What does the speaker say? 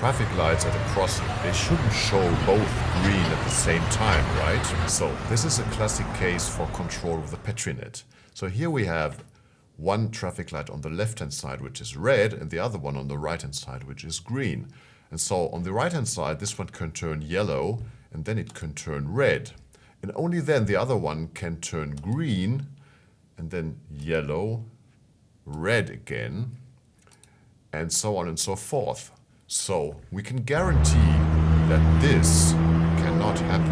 traffic lights at a crossing, they shouldn't show both green at the same time, right? So this is a classic case for control with the Petri net. So here we have one traffic light on the left-hand side, which is red, and the other one on the right-hand side, which is green. And so on the right-hand side, this one can turn yellow, and then it can turn red. And only then the other one can turn green, and then yellow, red again, and so on and so forth. So we can guarantee that this cannot happen